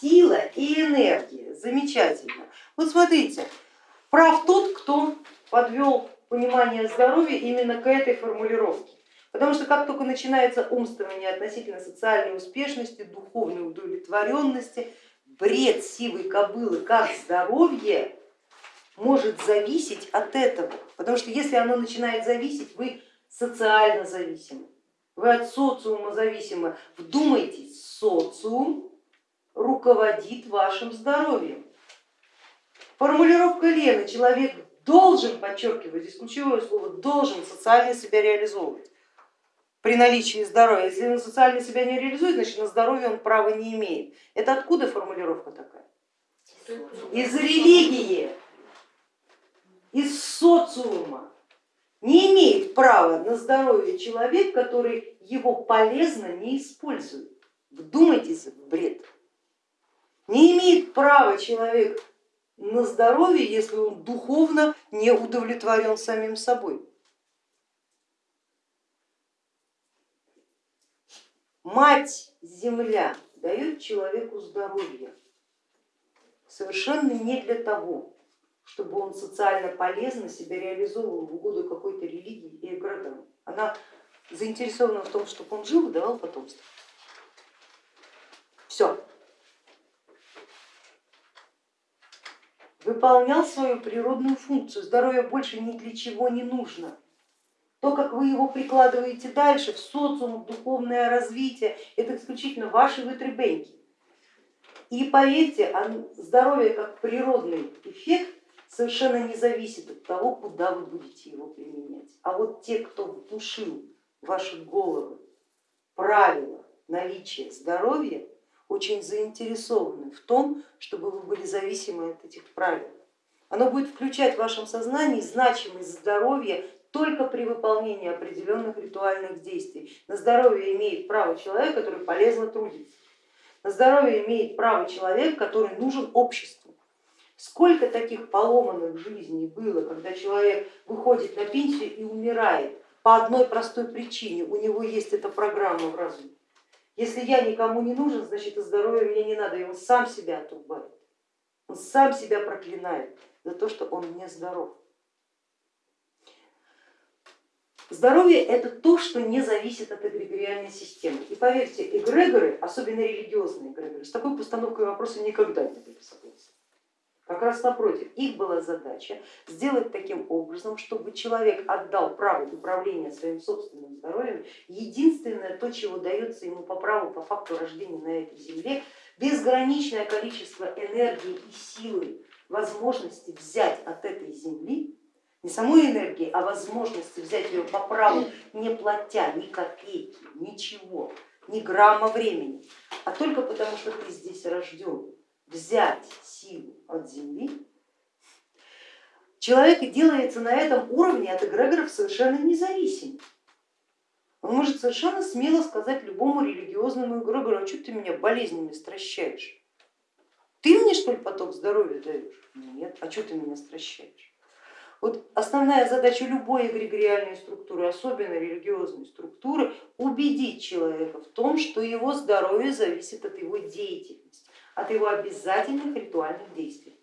Сила и энергия, замечательно. Вот смотрите, прав тот, кто подвел понимание здоровья именно к этой формулировке. Потому что как только начинается умствование относительно социальной успешности, духовной удовлетворенности, бред сивой кобылы как здоровье может зависеть от этого. Потому что если оно начинает зависеть, вы социально зависимы, вы от социума зависимы. Вдумайтесь, социум руководит вашим здоровьем. Формулировка Лены, человек должен, подчеркиваю, здесь ключевое слово, должен социально себя реализовывать при наличии здоровья. Если он социально себя не реализует, значит на здоровье он права не имеет. Это откуда формулировка такая? Из религии, из социума. Не имеет права на здоровье человек, который его полезно не использует. Вдумайтесь в бред. Не имеет права человек на здоровье, если он духовно не удовлетворен самим собой. Мать Земля дает человеку здоровье совершенно не для того, чтобы он социально полезно себя реализовывал в угоду какой-то религии и эгрегорам. Она заинтересована в том, чтобы он жил и давал потомство. Все. Выполнял свою природную функцию, здоровье больше ни для чего не нужно. То, как вы его прикладываете дальше в социум, в духовное развитие, это исключительно ваши вытребеньки. И поверьте, здоровье как природный эффект совершенно не зависит от того, куда вы будете его применять. А вот те, кто внушил в ваши головы правила наличия здоровья, очень заинтересованы в том, чтобы вы были зависимы от этих правил. Оно будет включать в вашем сознании значимость здоровья только при выполнении определенных ритуальных действий. На здоровье имеет право человек, который полезно трудится. На здоровье имеет право человек, который нужен обществу. Сколько таких поломанных жизней было, когда человек выходит на пенсию и умирает по одной простой причине, у него есть эта программа в разуме. Если я никому не нужен, значит и здоровье мне не надо, и он сам себя отрубает, он сам себя проклинает за то, что он не здоров. Здоровье это то, что не зависит от эгрегориальной системы. И поверьте, эгрегоры, особенно религиозные эгрегоры, с такой постановкой вопроса никогда не были согласны. Как раз напротив, их была задача сделать таким образом, чтобы человек отдал право управления своим собственным здоровьем, единственное то, чего дается ему по праву, по факту рождения на этой земле, безграничное количество энергии и силы, возможности взять от этой земли не самой энергии, а возможности взять ее по праву, не платя ни копейки, ничего, ни грамма времени, а только потому, что ты здесь рожден, взять силу от земли, человек делается на этом уровне от эгрегоров совершенно независим. Он может совершенно смело сказать любому религиозному эгрегору, а что ты меня болезнями стращаешь? Ты мне что ли поток здоровья даешь? Нет, а что ты меня стращаешь? Вот основная задача любой эгрегориальной структуры, особенно религиозной структуры, убедить человека в том, что его здоровье зависит от его деятельности, от его обязательных ритуальных действий.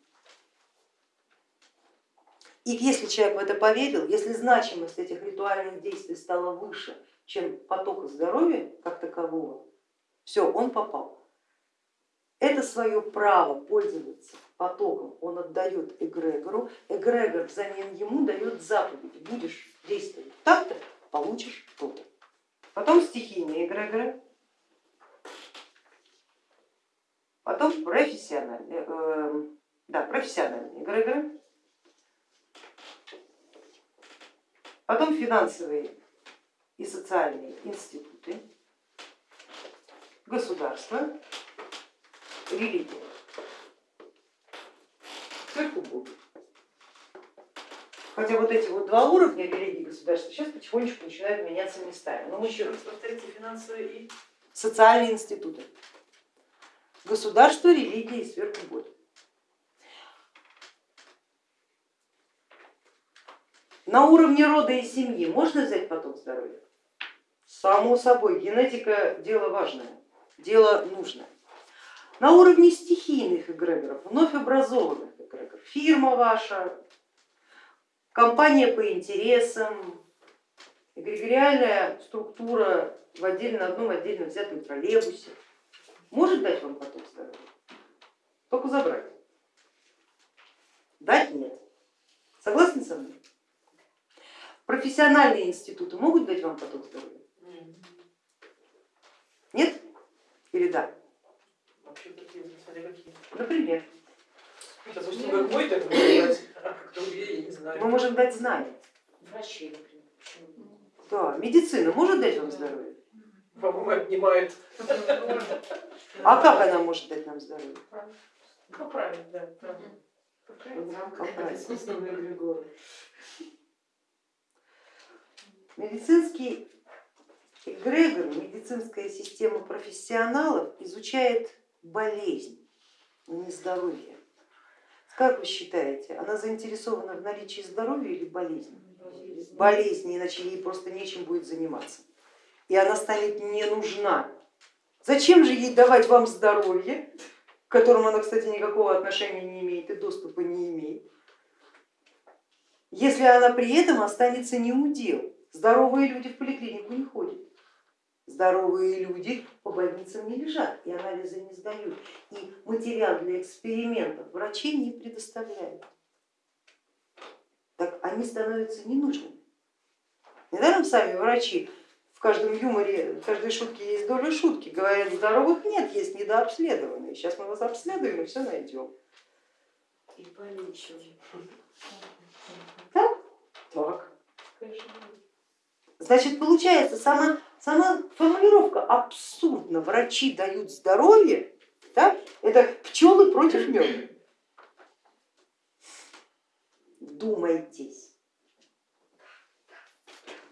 И если человек в это поверил, если значимость этих ритуальных действий стала выше, чем поток здоровья как такового, все, он попал. Это свое право пользоваться потоком он отдает эгрегору, эгрегор взамен ему дает заповеди, будешь действовать так-то, получишь то-то. Потом стихийные эгрегоры, потом профессиональные, э, да, профессиональные эгрегоры, потом финансовые и социальные институты, государство, религия. Сверху Бог. Хотя вот эти вот два уровня религии государства сейчас потихонечку начинают меняться местами. Но мы еще раз повторите финансовые и социальные институты. Государство, религия и сверху Бог. На уровне рода и семьи можно взять поток здоровья? Само собой, генетика дело важное, дело нужное. на уровне стихийных эгрегоров, вновь образованных эгрегоров. Фирма ваша, компания по интересам, эгрегориальная структура в отдельно, одном отдельно взятом троллейбусе может дать вам поток здоровья, только забрать. Дать нет. Согласны со мной? Профессиональные институты могут дать вам поток здоровья? Нет или да? Например. Мы можем дать знания. Врачи, например. Да, медицина может дать вам здоровье? По-моему, отнимает. А как она может дать нам здоровье? Поправить, да. Медицинский эгрегор, медицинская система профессионалов изучает болезнь, но не здоровье. Как вы считаете, она заинтересована в наличии здоровья или болезни? Болезни, иначе ей просто нечем будет заниматься. И она станет не нужна. Зачем же ей давать вам здоровье, к которому она, кстати, никакого отношения не имеет и доступа не имеет, если она при этом останется не удел? Здоровые люди в поликлинику не ходят. Здоровые люди по больницам не лежат и анализы не сдают, и материал для экспериментов врачи не предоставляют. Так они становятся ненужными. Недаром сами врачи каждом юморе, в каждой шутке есть доля шутки, говорят, здоровых нет, есть недообследованные. Сейчас мы вас обследуем и все найдем. И полечим. Так? Так. Значит, получается, сама, сама формулировка абсурдно, врачи дают здоровье, да? это пчелы против меда. Думайтесь.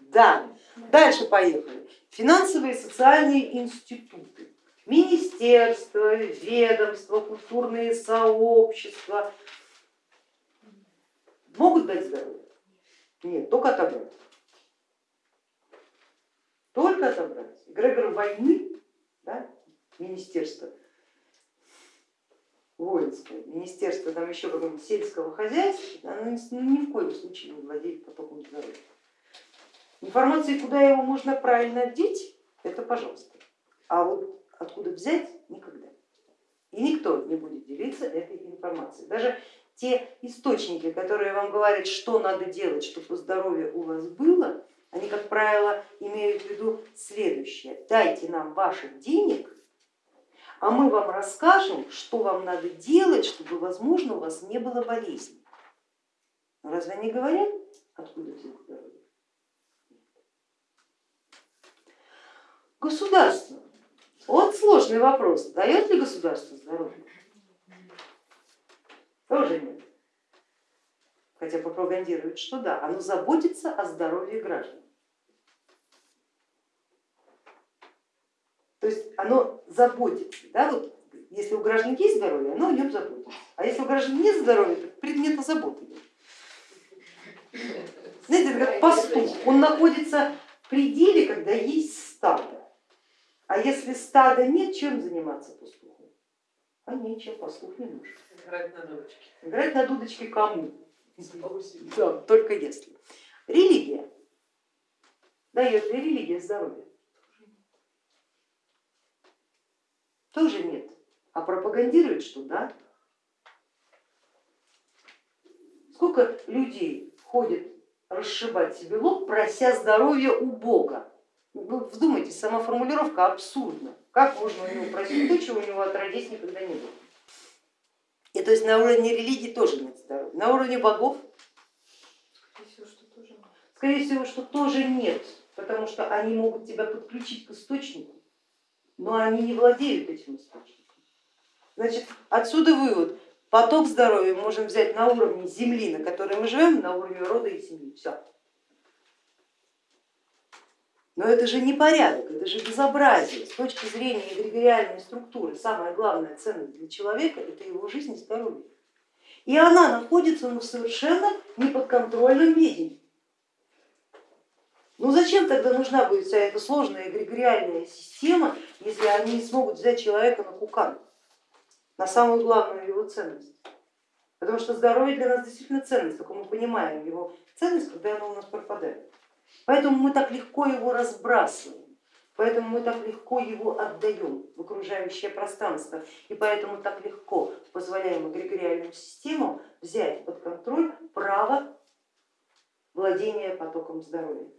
Да, дальше поехали. Финансовые и социальные институты, министерства, ведомства, культурные сообщества могут дать здоровье? Нет, только отобрать только отобрать. Эгрегор войны, да, министерство воинское, министерство там еще какого-нибудь сельского хозяйства, оно ну, ни в коем случае не владеет потоком здоровья. Информации, куда его можно правильно одеть, это пожалуйста. А вот откуда взять, никогда. И никто не будет делиться этой информацией. Даже те источники, которые вам говорят, что надо делать, чтобы здоровье у вас было, они, как правило, имеют в виду следующее. Дайте нам ваших денег, а мы вам расскажем, что вам надо делать, чтобы, возможно, у вас не было болезни. Разве они говорят, откуда взять здоровье? Государство. Вот сложный вопрос. Дает ли государство здоровье? Тоже нет. Хотя пропагандирует, что да, оно заботится о здоровье граждан. То есть оно заботится, да, вот если у граждан есть здоровье, оно о нем заботится, а если у граждан нет здоровья, то предмета заботы нет. Знаете, это как пастух, он находится в пределе, когда есть стадо, а если стада нет, чем заниматься пастуху? А нечем, пастух не нужен. Играть на дудочке. Играть на дудочке кому? Да, только если. Религия. Дает ли религия здоровье? Тоже нет, а пропагандирует, что да. Сколько людей ходит расшибать себе лоб, прося здоровья у Бога. Вы вдумайтесь, сама формулировка абсурдна. Как можно у него просить то, чего у него отродясь никогда не было? И то есть на уровне религии тоже нет здоровья. На уровне богов? Скорее всего, что тоже нет, потому что они могут тебя подключить к источнику, но они не владеют этим источником. Значит, отсюда вывод, поток здоровья мы можем взять на уровне земли, на которой мы живем, на уровне рода и семьи, все. Но это же не порядок, это же безобразие. С точки зрения эгрегориальной структуры самая главная ценность для человека это его жизнь и здоровье. И она находится ну, в совершенно неподконтрольном виде. Ну зачем тогда нужна будет вся эта сложная эгрегориальная система, если они не смогут взять человека на кукан? на самую главную его ценность. Потому что здоровье для нас действительно ценность, только мы понимаем его ценность, когда оно у нас пропадает. Поэтому мы так легко его разбрасываем, поэтому мы так легко его отдаем в окружающее пространство, и поэтому так легко позволяем эгрегориальным системам взять под контроль право владения потоком здоровья.